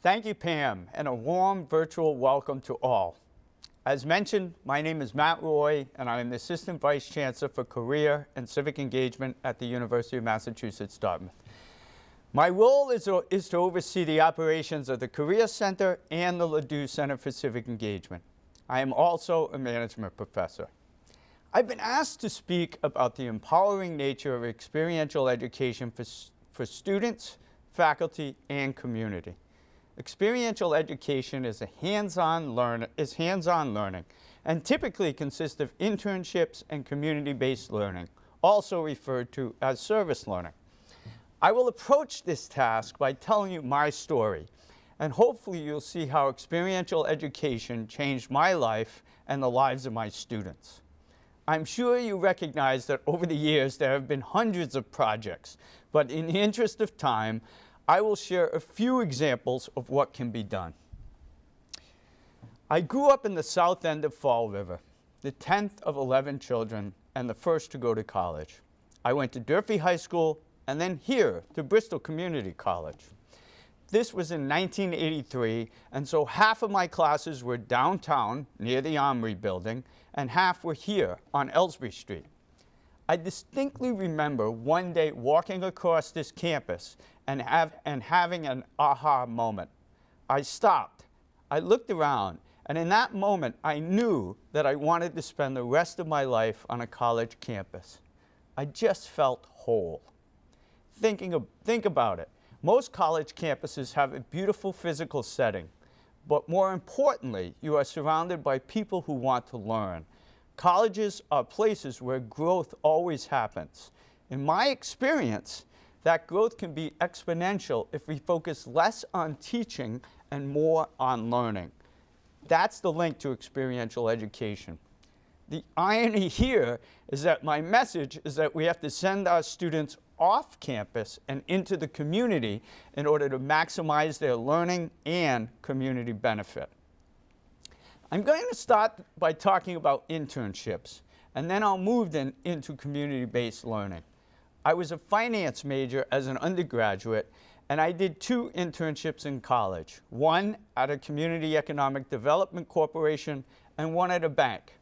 Thank you, Pam, and a warm virtual welcome to all. As mentioned, my name is Matt Roy, and I am the Assistant Vice Chancellor for Career and Civic Engagement at the University of Massachusetts, Dartmouth. My role is to, is to oversee the operations of the Career Center and the Leduc Center for Civic Engagement. I am also a management professor. I've been asked to speak about the empowering nature of experiential education for, for students, faculty, and community. Experiential education is, hands-on learn is hands-on learning and typically consists of internships and community-based learning, also referred to as service learning. I will approach this task by telling you my story, and hopefully you'll see how experiential education changed my life and the lives of my students. I'm sure you recognize that over the years there have been hundreds of projects, but in the interest of time, I will share a few examples of what can be done. I grew up in the south end of Fall River, the 10th of 11 children and the first to go to college. I went to Durfee High School and then here to Bristol Community College. This was in 1983, and so half of my classes were downtown near the Armory building, and half were here on Elsbree Street. I distinctly remember one day walking across this campus and, have, and having an aha moment. I stopped, I looked around, and in that moment I knew that I wanted to spend the rest of my life on a college campus. I just felt whole. Thinking of, think about it. Most college campuses have a beautiful physical setting, but more importantly, you are surrounded by people who want to learn, Colleges are places where growth always happens. In my experience, that growth can be exponential if we focus less on teaching and more on learning. That's the link to experiential education. The irony here is that my message is that we have to send our students off campus and into the community in order to maximize their learning and community benefit. I'm going to start by talking about internships, and then I'll move then into community-based learning. I was a finance major as an undergraduate, and I did two internships in college, one at a community economic development corporation and one at a bank.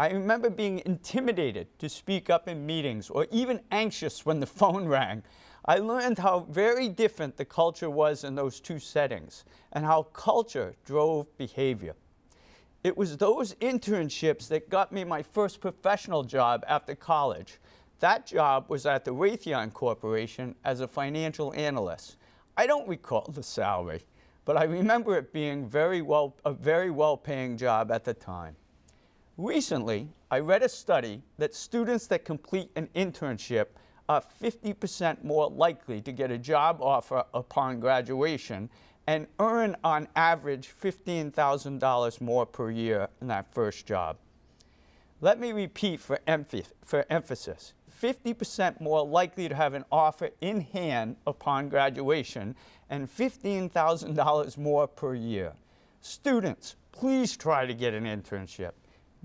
I remember being intimidated to speak up in meetings or even anxious when the phone rang. I learned how very different the culture was in those two settings and how culture drove behavior. It was those internships that got me my first professional job after college. That job was at the Raytheon Corporation as a financial analyst. I don't recall the salary, but I remember it being very well, a very well-paying job at the time. Recently, I read a study that students that complete an internship are 50% more likely to get a job offer upon graduation and earn on average $15,000 more per year in that first job. Let me repeat for, for emphasis. 50% more likely to have an offer in hand upon graduation and $15,000 more per year. Students, please try to get an internship.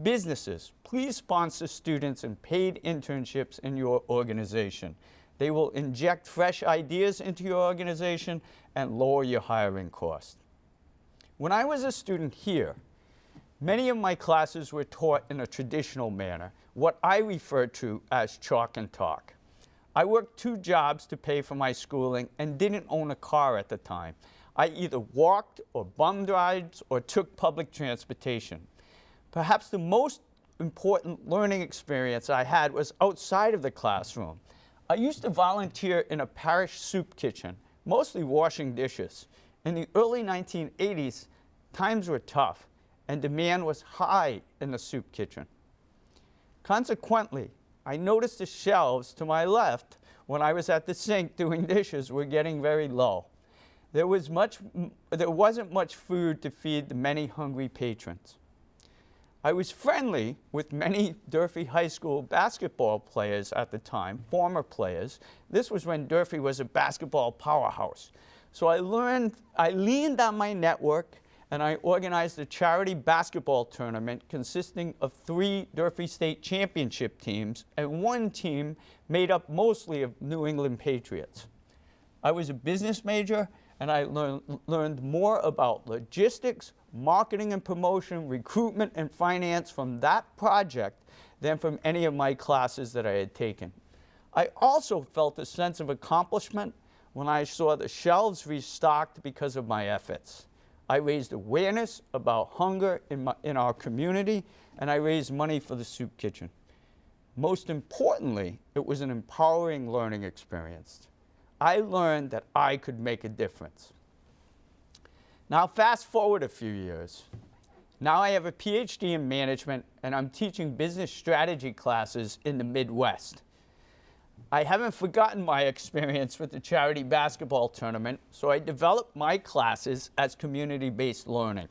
Businesses, please sponsor students in paid internships in your organization. They will inject fresh ideas into your organization and lower your hiring costs. When I was a student here, many of my classes were taught in a traditional manner, what I refer to as chalk and talk. I worked two jobs to pay for my schooling and didn't own a car at the time. I either walked or bummed rides or took public transportation. Perhaps the most important learning experience I had was outside of the classroom. I used to volunteer in a parish soup kitchen mostly washing dishes. In the early 1980s, times were tough and demand was high in the soup kitchen. Consequently, I noticed the shelves to my left when I was at the sink doing dishes were getting very low. There, was much, there wasn't much food to feed the many hungry patrons. I was friendly with many Durfee High School basketball players at the time, former players. This was when Durfee was a basketball powerhouse. So I learned, I leaned on my network and I organized a charity basketball tournament consisting of three Durfee State Championship teams and one team made up mostly of New England Patriots. I was a business major and I learn, learned more about logistics, marketing and promotion, recruitment and finance from that project than from any of my classes that I had taken. I also felt a sense of accomplishment when I saw the shelves restocked because of my efforts. I raised awareness about hunger in, my, in our community, and I raised money for the soup kitchen. Most importantly, it was an empowering learning experience. I learned that I could make a difference. Now fast forward a few years. Now I have a PhD in management and I'm teaching business strategy classes in the Midwest. I haven't forgotten my experience with the charity basketball tournament, so I developed my classes as community-based learning.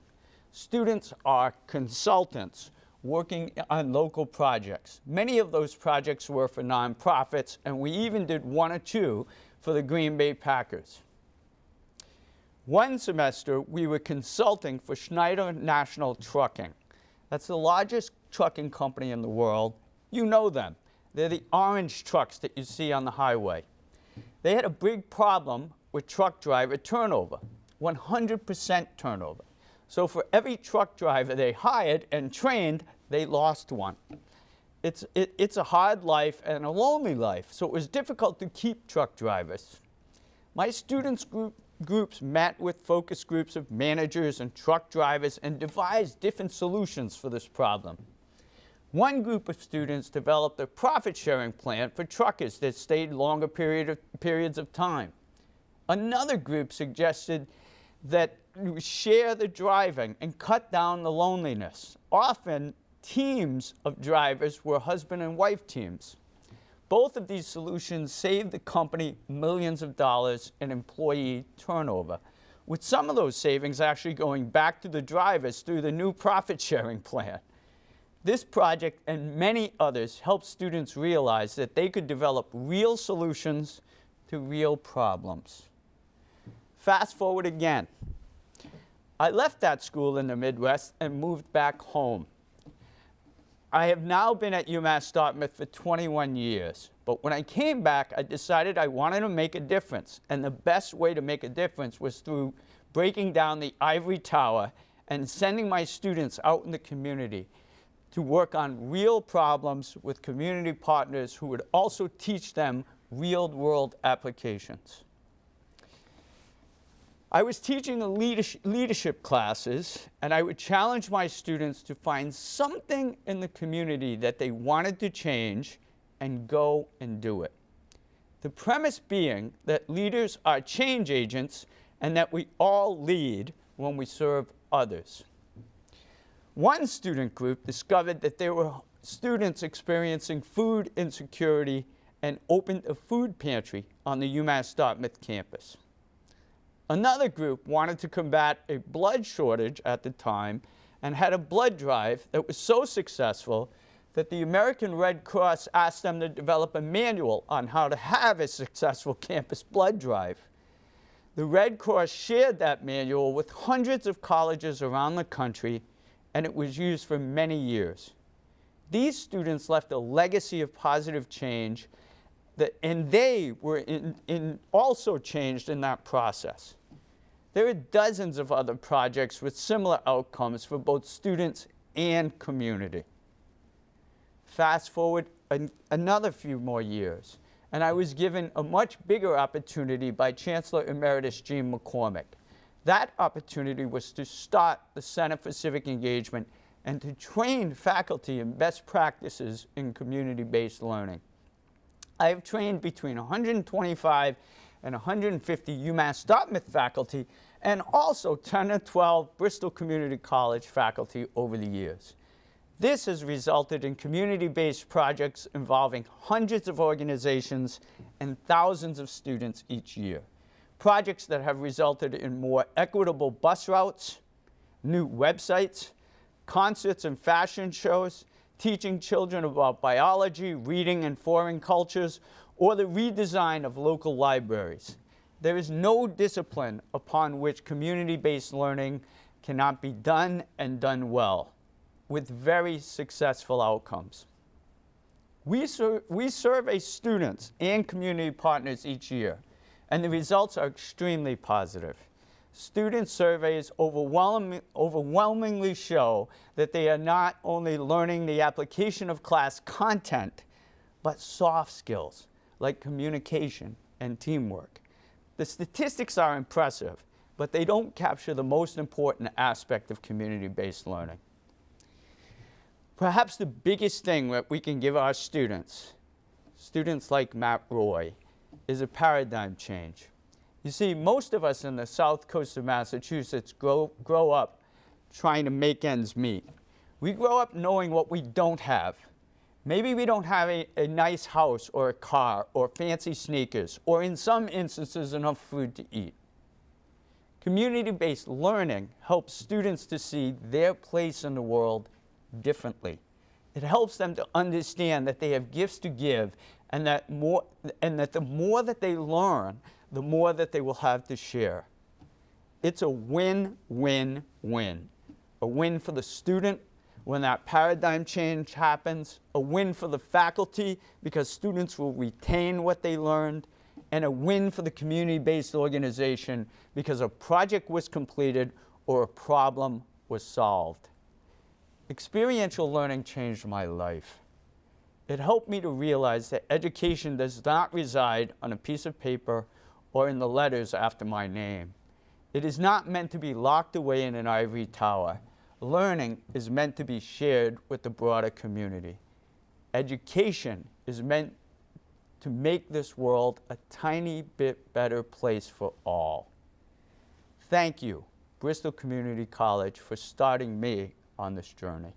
Students are consultants working on local projects. Many of those projects were for nonprofits, and we even did one or two for the Green Bay Packers. One semester, we were consulting for Schneider National Trucking. That's the largest trucking company in the world. You know them. They're the orange trucks that you see on the highway. They had a big problem with truck driver turnover, 100% turnover. So for every truck driver they hired and trained, they lost one. It's, it, it's a hard life and a lonely life, so it was difficult to keep truck drivers. My students group, groups met with focus groups of managers and truck drivers and devised different solutions for this problem. One group of students developed a profit sharing plan for truckers that stayed longer period of, periods of time. Another group suggested that share the driving and cut down the loneliness. Often teams of drivers were husband and wife teams. Both of these solutions saved the company millions of dollars in employee turnover, with some of those savings actually going back to the drivers through the new profit sharing plan. This project and many others help students realize that they could develop real solutions to real problems. Fast forward again. I left that school in the Midwest and moved back home. I have now been at UMass Dartmouth for 21 years, but when I came back, I decided I wanted to make a difference, and the best way to make a difference was through breaking down the ivory tower and sending my students out in the community to work on real problems with community partners who would also teach them real-world applications. I was teaching leadership classes, and I would challenge my students to find something in the community that they wanted to change and go and do it. The premise being that leaders are change agents and that we all lead when we serve others. One student group discovered that there were students experiencing food insecurity and opened a food pantry on the UMass Dartmouth campus. Another group wanted to combat a blood shortage at the time and had a blood drive that was so successful that the American Red Cross asked them to develop a manual on how to have a successful campus blood drive. The Red Cross shared that manual with hundreds of colleges around the country and it was used for many years. These students left a legacy of positive change that, and they were in, in also changed in that process. There are dozens of other projects with similar outcomes for both students and community. Fast forward an, another few more years, and I was given a much bigger opportunity by Chancellor Emeritus Jean MacCormack. That opportunity was to start the Center for Civic Engagement and to train faculty in best practices in community-based learning. I have trained between 125 and 150 UMass Dartmouth faculty and also 10 or 12 Bristol Community College faculty over the years. This has resulted in community-based projects involving hundreds of organizations and thousands of students each year projects that have resulted in more equitable bus routes, new websites, concerts and fashion shows, teaching children about biology, reading and foreign cultures, or the redesign of local libraries. There is no discipline upon which community-based learning cannot be done and done well, with very successful outcomes. We, ser we survey students and community partners each year, and the results are extremely positive. Student surveys overwhelming, overwhelmingly show that they are not only learning the application of class content, but soft skills like communication and teamwork. The statistics are impressive, but they don't capture the most important aspect of community-based learning. Perhaps the biggest thing that we can give our students, students like Matt Roy, is a paradigm change. You see, most of us in the south coast of Massachusetts grow, grow up trying to make ends meet. We grow up knowing what we don't have. Maybe we don't have a, a nice house or a car or fancy sneakers or in some instances enough food to eat. Community-based learning helps students to see their place in the world differently. It helps them to understand that they have gifts to give and that, more, and that the more that they learn, the more that they will have to share. It's a win-win-win. A win for the student when that paradigm change happens, a win for the faculty because students will retain what they learned, and a win for the community-based organization because a project was completed or a problem was solved. Experiential learning changed my life. It helped me to realize that education does not reside on a piece of paper or in the letters after my name. It is not meant to be locked away in an ivory tower. Learning is meant to be shared with the broader community. Education is meant to make this world a tiny bit better place for all. Thank you, Bristol Community College, for starting me on this journey.